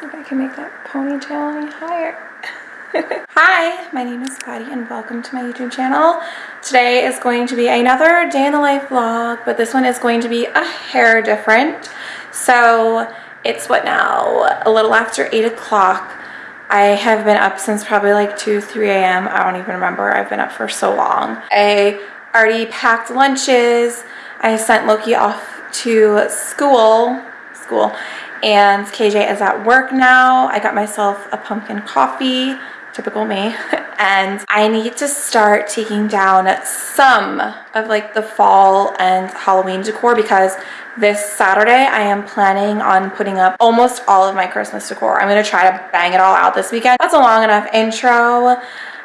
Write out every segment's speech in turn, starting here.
See if I can make that ponytail any higher. Hi, my name is Patty and welcome to my YouTube channel. Today is going to be another day in the life vlog, but this one is going to be a hair different. So it's what now? A little after 8 o'clock. I have been up since probably like 2, 3 a.m. I don't even remember. I've been up for so long. I already packed lunches. I sent Loki off to school, school, and KJ is at work now. I got myself a pumpkin coffee typical me. and I need to start taking down some of like the fall and Halloween decor because this Saturday I am planning on putting up almost all of my Christmas decor. I'm going to try to bang it all out this weekend. That's a long enough intro.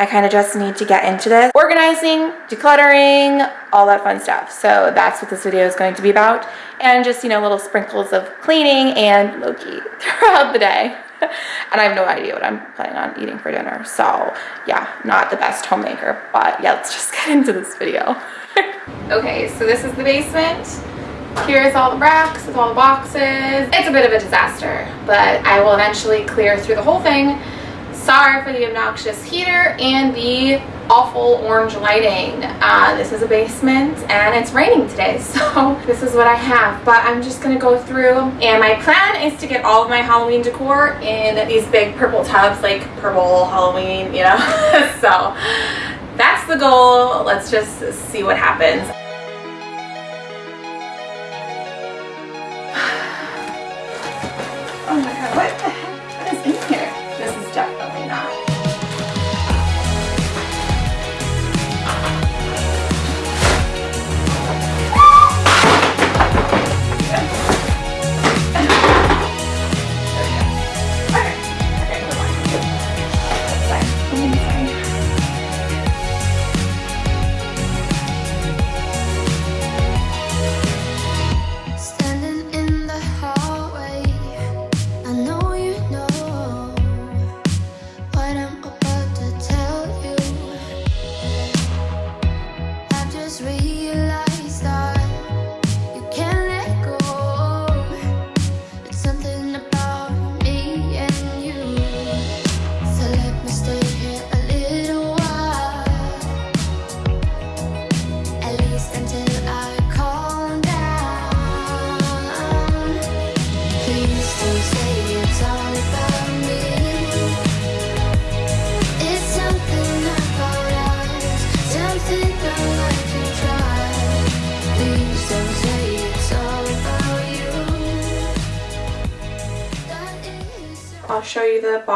I kind of just need to get into this. Organizing, decluttering, all that fun stuff. So that's what this video is going to be about. And just, you know, little sprinkles of cleaning and Loki throughout the day. and I have no idea what I'm planning on eating for dinner. So yeah, not the best homemaker, but yeah, let's just get into this video. okay, so this is the basement. Here's all the racks with all the boxes. It's a bit of a disaster, but I will eventually clear through the whole thing. Sorry for the obnoxious heater and the awful orange lighting. Uh, this is a basement and it's raining today, so this is what I have. But I'm just gonna go through and my plan is to get all of my Halloween decor in these big purple tubs, like purple Halloween, you know? so that's the goal. Let's just see what happens.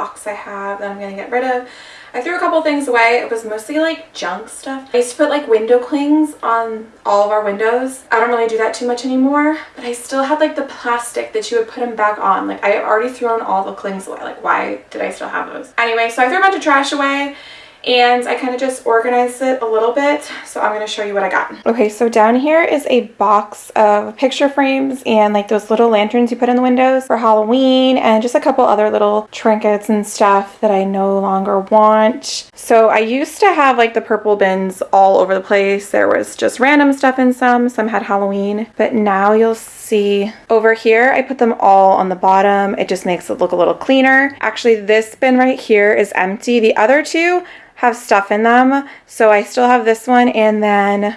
Box I have that I'm going to get rid of. I threw a couple things away. It was mostly like junk stuff. I used to put like window clings on all of our windows. I don't really do that too much anymore, but I still had like the plastic that you would put them back on. Like I already thrown all the clings away. Like why did I still have those? Anyway, so I threw a bunch of trash away and I kind of just organized it a little bit so I'm going to show you what I got. Okay so down here is a box of picture frames and like those little lanterns you put in the windows for Halloween and just a couple other little trinkets and stuff that I no longer want. So I used to have like the purple bins all over the place. There was just random stuff in some, some had Halloween, but now you'll see over here I put them all on the bottom. It just makes it look a little cleaner. Actually this bin right here is empty. The other two have stuff in them. So I still have this one and then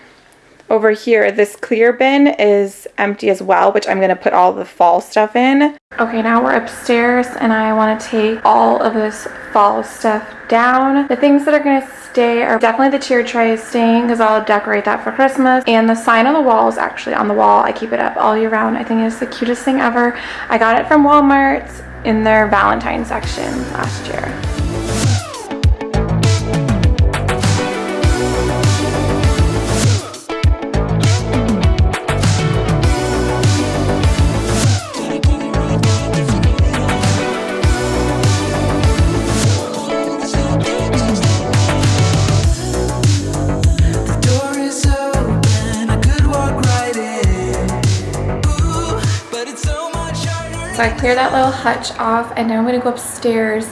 over here this clear bin is empty as well which I'm to put all the fall stuff in. Okay now we're upstairs and I want to take all of this fall stuff down. The things that are to stay are definitely the cheer tray is staying because I'll decorate that for Christmas and the sign on the wall is actually on the wall. I keep it up all year round. I think it's the cutest thing ever. I got it from Walmart in their Valentine section last year. Clear that little hutch off and now I'm to go upstairs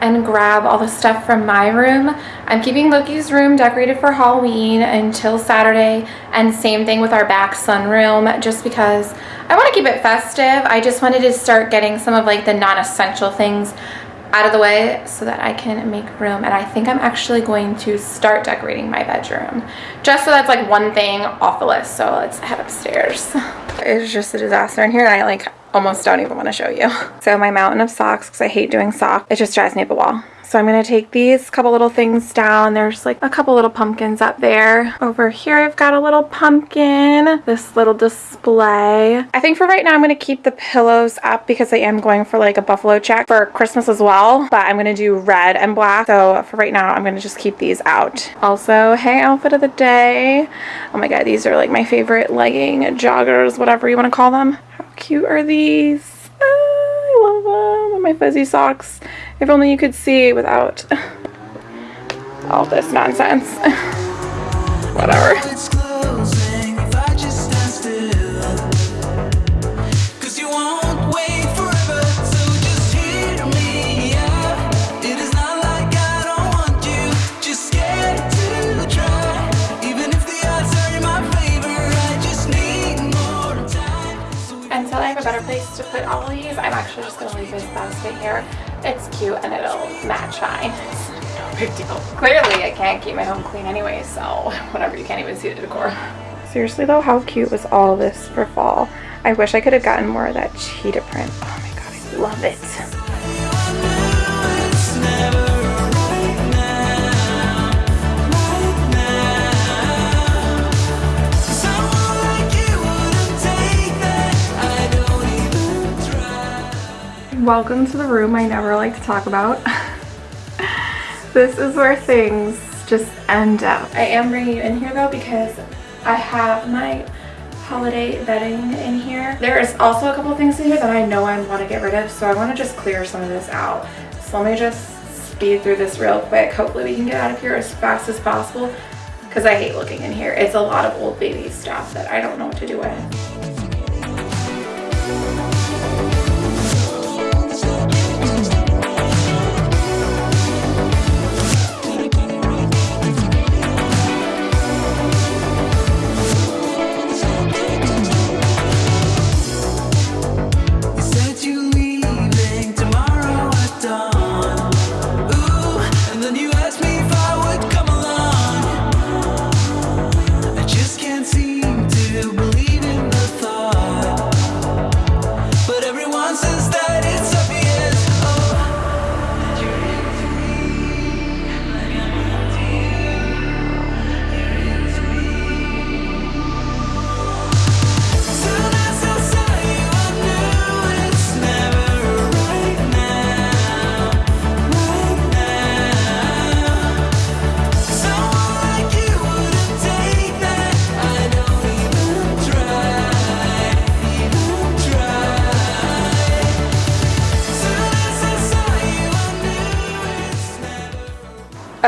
and grab all the stuff from my room. I'm keeping Loki's room decorated for Halloween until Saturday and same thing with our back sunroom just because I want to keep it festive. I just wanted to start getting some of like the non-essential things out of the way so that I can make room. And I think I'm actually going to start decorating my bedroom. Just so that's like one thing off the list. So let's head upstairs. It's just a disaster in here and I like almost don't even want to show you. So my mountain of socks, because I hate doing socks, it just drives me up a wall. So I'm going to take these couple little things down. There's like a couple little pumpkins up there. Over here I've got a little pumpkin. This little display. I think for right now I'm going to keep the pillows up because I am going for like a buffalo check for Christmas as well. But I'm going to do red and black. So for right now I'm going to just keep these out. Also, hey outfit of the day. Oh my god, these are like my favorite legging, joggers, whatever you want to call them. Cute are these? Ah, I love them. My fuzzy socks. If only you could see without all this nonsense. Whatever. Better place to put all these, I'm actually just going to leave this basket here. It's cute and it'll match fine. no big deal. Clearly, I can't keep my home clean anyway, so whatever, you can't even see the decor. Seriously though, how cute was all this for fall? I wish I could have gotten more of that cheetah print. Oh my god, I love it. Welcome to the room I never like to talk about. this is where things just end up. I am bringing you in here though because I have my holiday bedding in here. There is also a couple things in here that I know I want to get rid of so I want to just clear some of this out. So let me just speed through this real quick. Hopefully we can get out of here as fast as possible because I hate looking in here. It's a lot of old baby stuff that I don't know what to do with.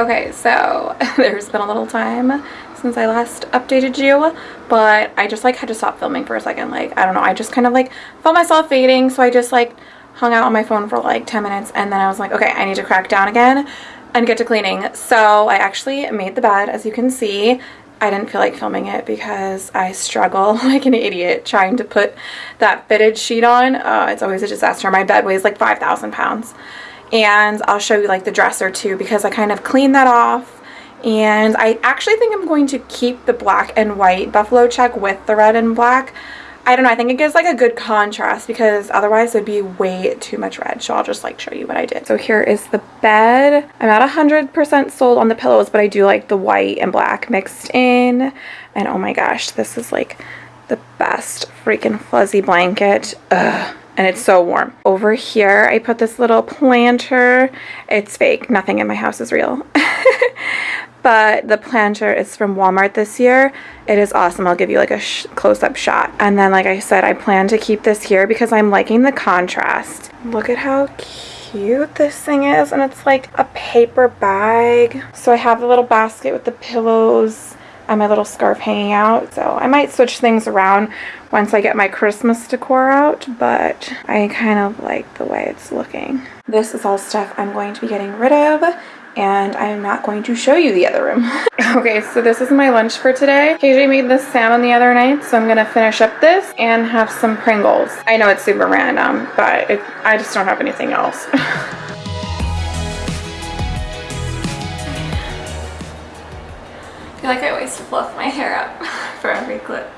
Okay, so there's been a little time since I last updated you, but I just like had to stop filming for a second. Like, I don't know, I just kind of like felt myself fading, so I just like hung out on my phone for like 10 minutes and then I was like, okay, I need to crack down again and get to cleaning. So I actually made the bed, as you can see. I didn't feel like filming it because I struggle like an idiot trying to put that fitted sheet on. Uh, it's always a disaster. My bed weighs like 5,000 pounds and I'll show you like the dresser too because I kind of cleaned that off and I actually think I'm going to keep the black and white buffalo check with the red and black. I don't know, I think it gives like a good contrast because otherwise it'd be way too much red. So I'll just like show you what I did. So here is the bed. I'm not 100% sold on the pillows, but I do like the white and black mixed in. And oh my gosh, this is like the best freaking fuzzy blanket. Ugh and it's so warm. Over here, I put this little planter. It's fake. Nothing in my house is real. but the planter is from Walmart this year. It is awesome. I'll give you like a close-up shot. And then, like I said, I plan to keep this here because I'm liking the contrast. Look at how cute this thing is. And it's like a paper bag. So I have the little basket with the pillows and my little scarf hanging out. So I might switch things around once I get my Christmas decor out, but I kind of like the way it's looking. This is all stuff I'm going to be getting rid of and I am not going to show you the other room. okay, so this is my lunch for today. KJ made this salmon the other night, so I'm gonna finish up this and have some Pringles. I know it's super random, but it, I just don't have anything else. always fluff my hair up for every clip.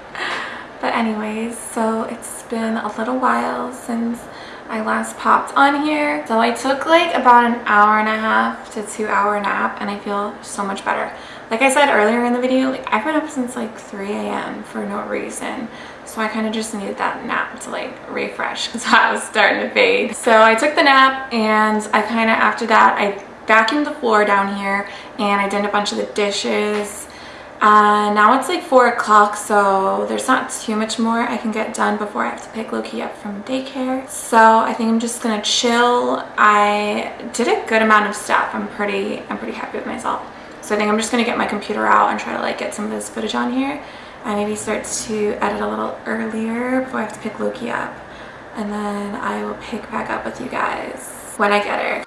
But anyways, so it's been a little while since I last popped on here. So I took like about an hour and a half to two hour nap and I feel so much better. Like I said earlier in the video, like I've been up since like 3 a.m. for no reason. So I kind of just needed that nap to like refresh because I was starting to fade. So I took the nap and I kind of after that, I vacuumed the floor down here and I did a bunch of the dishes uh, now it's like 4 o'clock, so there's not too much more I can get done before I have to pick Loki up from daycare. So I think I'm just gonna chill. I did a good amount of stuff. I'm pretty, I'm pretty happy with myself. So I think I'm just gonna get my computer out and try to like get some of this footage on here. and maybe start to edit a little earlier before I have to pick Loki up. And then I will pick back up with you guys when I get her.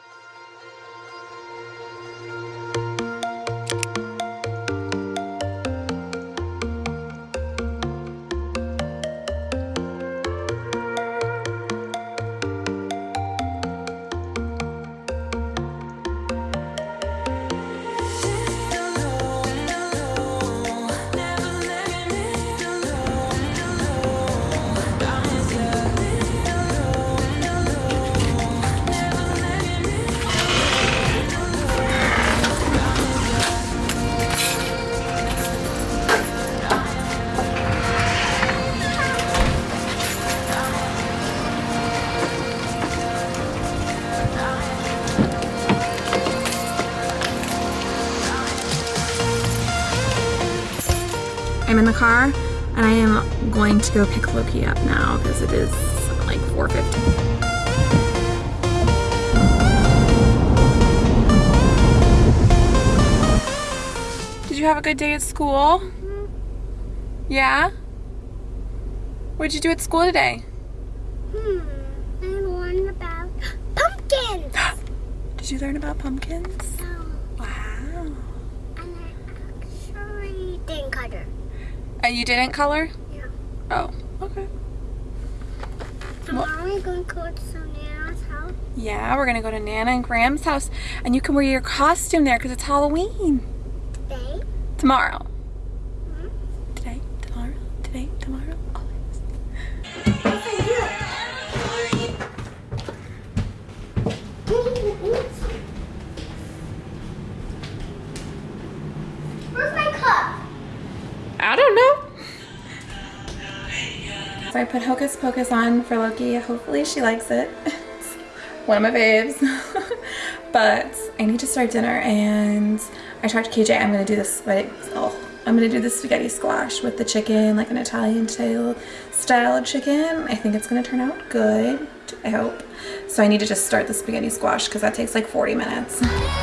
I'm in the car and I am going to go pick Loki up now because it is like 4.50. Did you have a good day at school? Yeah? What did you do at school today? Hmm, I learned about pumpkins. did you learn about pumpkins? No, Wow. and I actually didn't color. Uh, you didn't color? Yeah. Oh, okay. Tomorrow we're going to go to Sonia's house. Yeah, we're gonna go to Nana and Graham's house and you can wear your costume there because it's Halloween. Today. Tomorrow. I put Hocus Pocus on for Loki. Hopefully she likes it. It's one of my faves. but I need to start dinner and I talked to KJ I'm gonna do this like oh I'm gonna do the spaghetti squash with the chicken, like an Italian style style chicken. I think it's gonna turn out good. I hope. So I need to just start the spaghetti squash because that takes like 40 minutes.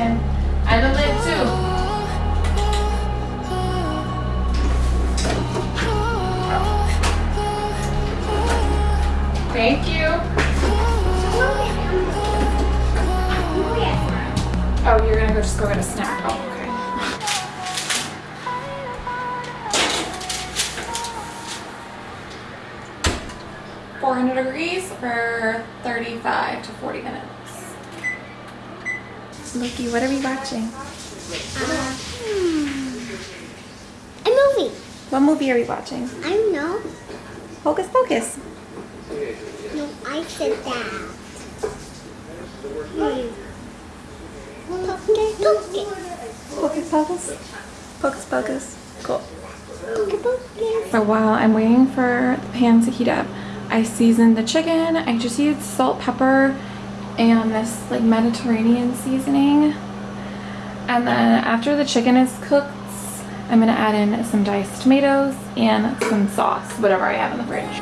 And. Loki, what are we watching? Uh, a movie. What movie are we watching? I don't know. Hocus Pocus. No, I said that. Hmm. Pocus, pocus. Hocus Pocus? Hocus Pocus. Cool. Pocus, pocus. So while I'm waiting for the pan to heat up, I seasoned the chicken. I just used salt, pepper, and this like Mediterranean seasoning. And then after the chicken is cooked, I'm gonna add in some diced tomatoes and some sauce, whatever I have in the fridge.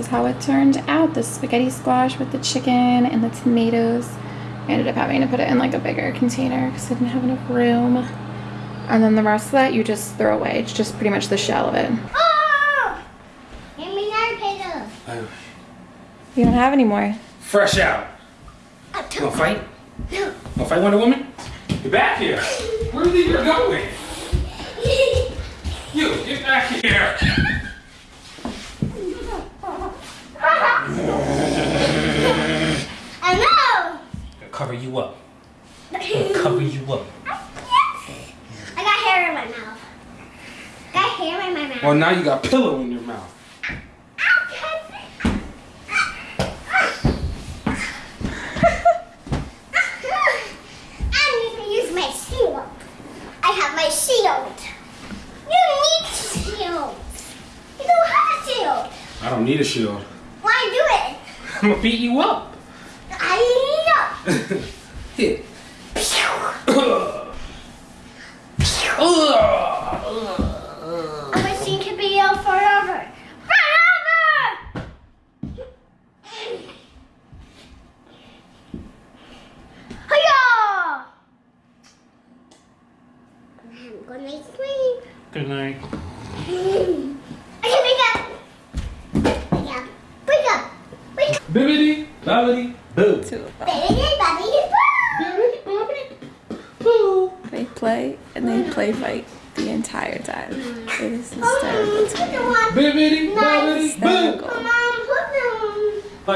Is how it turned out. The spaghetti squash with the chicken and the tomatoes. I ended up having to put it in like a bigger container because I didn't have enough room. And then the rest of that you just throw away. It's just pretty much the shell of it. Oh! Give me another pillow. Oh. You don't have any more. Fresh out. I You took wanna fight? No. Wanna fight Wonder Woman? Get back here. Where do you you're going? You, get back here. I know. I'll cover you up. I'll cover you up. I got hair in my mouth. Got hair in my mouth. Well, now you got pillow in your mouth. I need to use my shield. I have my shield. You need shield. You have shield. I don't need a shield. Why do it? I'm gonna beat you up. フフフ。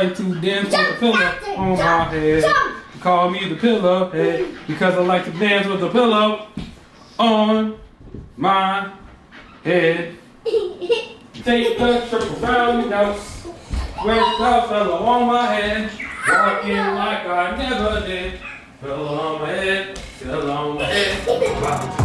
Them. Like to dance with the pillow on oh, my head. jump. Call me the pillow head because I like to dance with the pillow on my head. Take the triple round dose with the pillow on my head. Walking like I never did. Pillow on my head, pillow on my head.